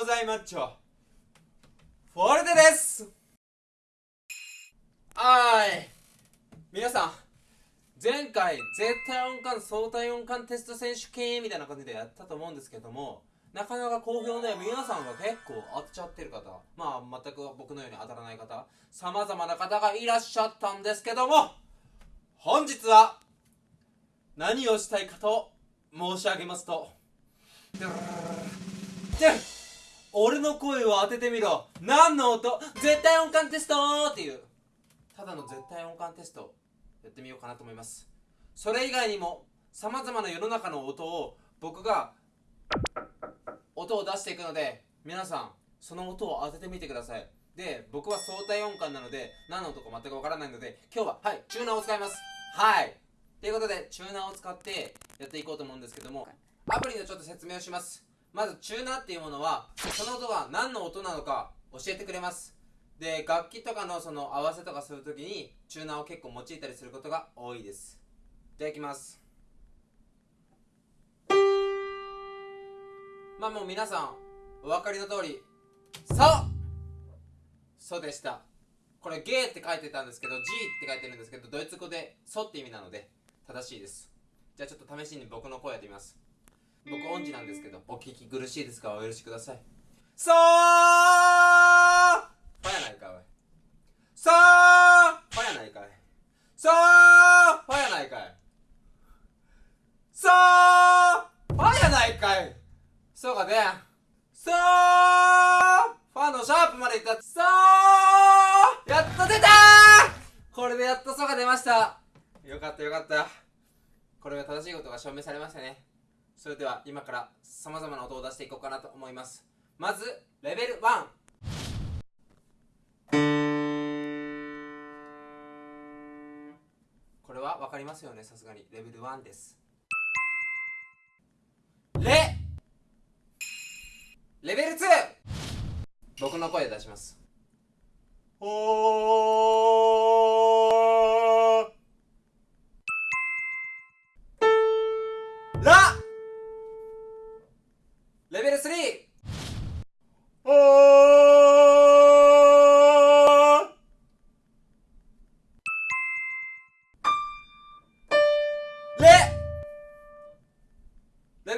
ございマッチョフォルテです。はい。皆さん。前回絶対音感相対音感テスト選手権みたいな感じでやったと思うんですけどもなかなか好評で皆さんが結構当てちゃってる方まあ全く僕のように当たらない方さまざまな方がいらっしゃったんですけども本日は何をしたいかと申し上げますとで俺の声を当ててみろ。何の音？絶対音感テストっていう。ただの絶対音感テストやってみようかなと思います。それ以外にもさまざまな世の中の音を僕が音を出していくので皆さんその音を当ててみてください。で僕は相対音感なので何の音か全くわからないので今日ははいチューナーを使います。はい。ということでチューナーを使ってやっていこうと思うんですけどもアプリのちょっと説明をします。まずチューナーっていうものはその音が何の音なのか教えてくれます。で楽器とかのその合わせとかするときにチューナーを結構用いたりすることが多いです。じゃあいきます。まあもう皆さんお分かりの通り「そう!」そうでした。これ「ゲー」って書いてたんですけど「G」って書いてるんですけどドイツ語で「そう」って意味なので正しいです。じゃあちょっと試しに僕の声やってみます。僕音痴なんですけどお聞き苦しいですがお許しください。そうファやないかおい。そうファやないかい。そうファやないかい。そうファやないかい。そうかでそうファのシャープまでいった。そうやっと出た。これでやっとそうが出ました。よかったよかった。これが正しいことが証明されましたねそれでは今からさまざまな音を出していこうかなと思います。まずレベル1これは分かりますよね？さすがに。レベル1です。レ。レベル 2! 僕の声で出します。おー。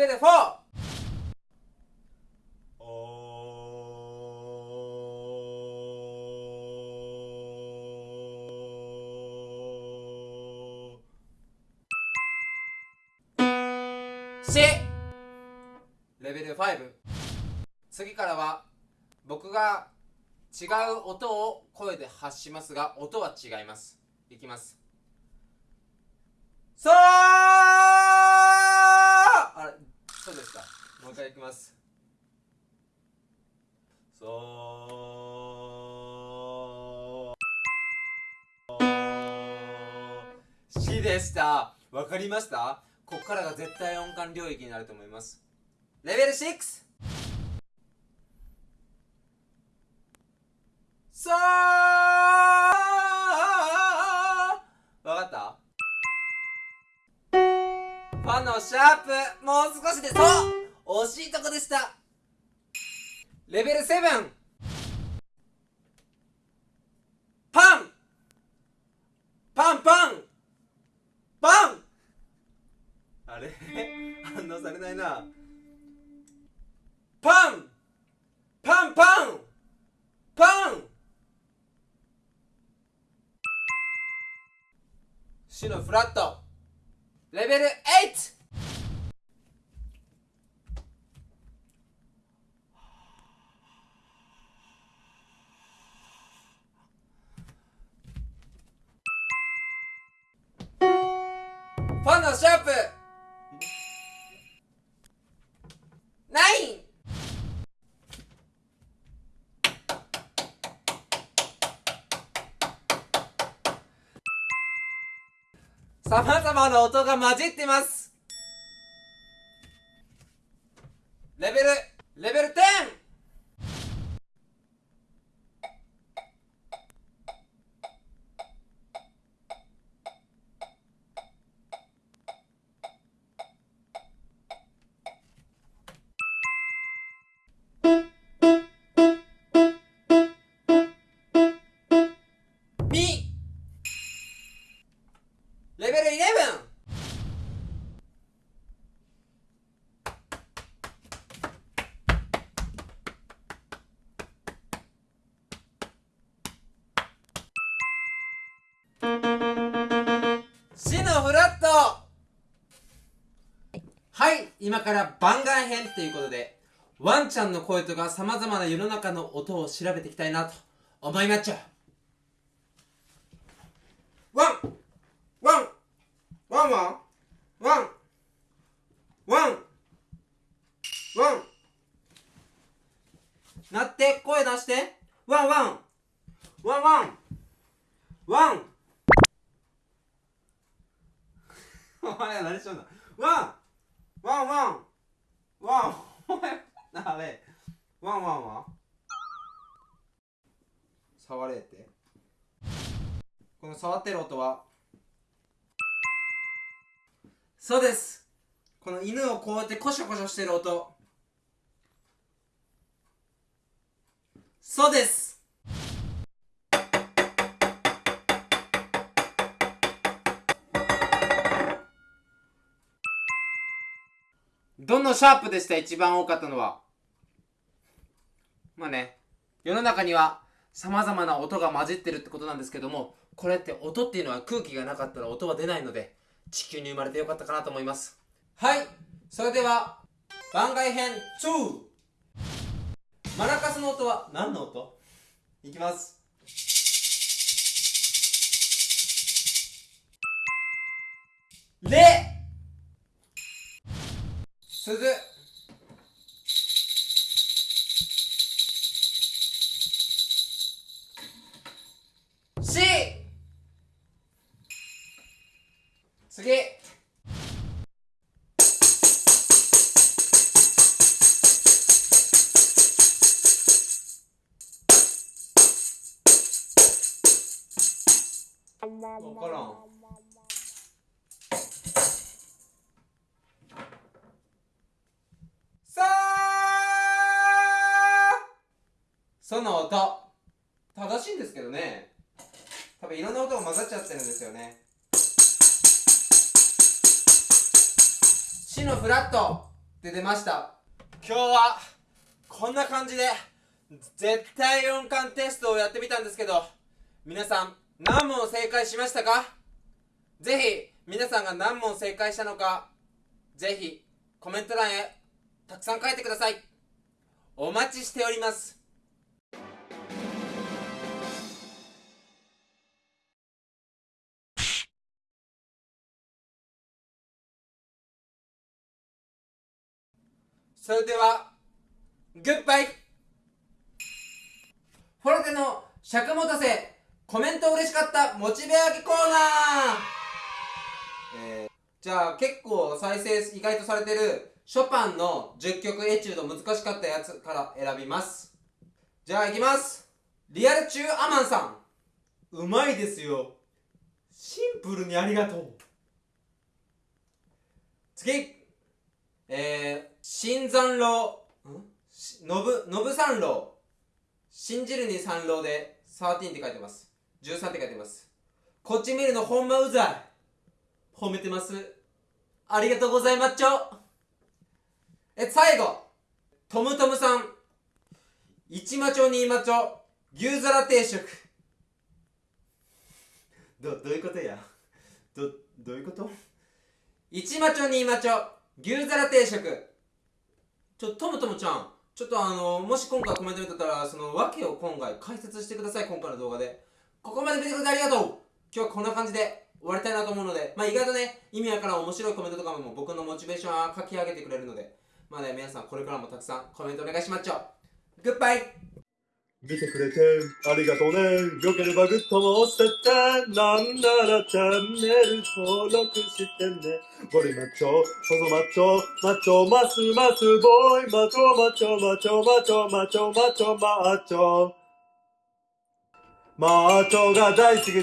ベル 4! し。レベル5次からは僕が違う音を声で発しますが音は違います。いきます。そうそうでしたもう一回いきます。そう。しでした。わかりました？ここからが絶対音感領域になると思います。レベル 6! シャープもう少しでそう惜しいとこでした。レベル 7! パン。パンパン。パン。あれ？反応されないな。パン。パンパン。パン。シのフラット。レベル 8! ァンのシャープ。ナイン。さまざまな音が混じってます。レベルのフラット。はい今から番外編っていうことでワンちゃんの声とか様々な世の中の音を調べていきたいなと思いまっちゃワンワンワンワンワンワンワン。なって声出して。ワンワン。ワンワン。ワンお前ら何しとんの？ワン！ワンワン！ワン！お前あれワンワンは？触れって。この触ってる音は？そうです。この犬をこうやってコショコショしてる音。そうです。どのシャープでした一番多かったのは？まあね世の中には様々な音が混じってるってことなんですけどもこれって音っていうのは空気がなかったら音は出ないので地球に生まれてよかったかなと思います。はいそれでは番外編2マラカスの音は何の音？いきます。レ鈴。し。次。わからんその音正しいんですけどね。多分いろんな音が混ざっちゃってるんですよね。死のフラットって出ました。今日はこんな感じで絶対音感テストをやってみたんですけど皆さん何問正解しましたか？ぜひ皆さんが何問正解したのかぜひコメント欄へたくさん書いてください。お待ちしております。それではグッバイ。フォルテの尺持たせコメント嬉しかったモチベ上げコーナー、えー、じゃあ結構再生意外とされてるショパンの10曲エチュード難しかったやつから選びます。じゃあいきます。リアル中アマンさん。うまいですよ。シンプルにありがとう。次。えー、新山楼。ん？のぶ、のぶ三郎信じるに三郎で13って書いてます。13って書いてます。こっち見るのほんまうざい。褒めてます。ありがとうございます。ちょえ最後。トムトムさん。一マチョ二マチョ牛皿定食。どどういうことや？どどういうこと？一マチョ二マチョ牛皿定食。ちょトムトムちゃん。ちょっとあのもし今回コメント見てたらその訳を今回解説してください。今回の動画で。ここまで見てくれてありがとう。今日はこんな感じで終わりたいなと思うので。まあ意外とね意味わからん面白いコメントとかも僕のモチベーションは書き上げてくれるので。まあね皆さんこれからもたくさんコメントお願いしまっちょ。グッバイ見てくれてありがとうね。よければグッドも押してって。なんならチャンネル登録してね。ゴリマッチョ、細マッチョ、マッチョ、マスマスボーイ、マチョマチョ、マチョマチョ、マチョマチョ、マッチョ。マッチョが大好きで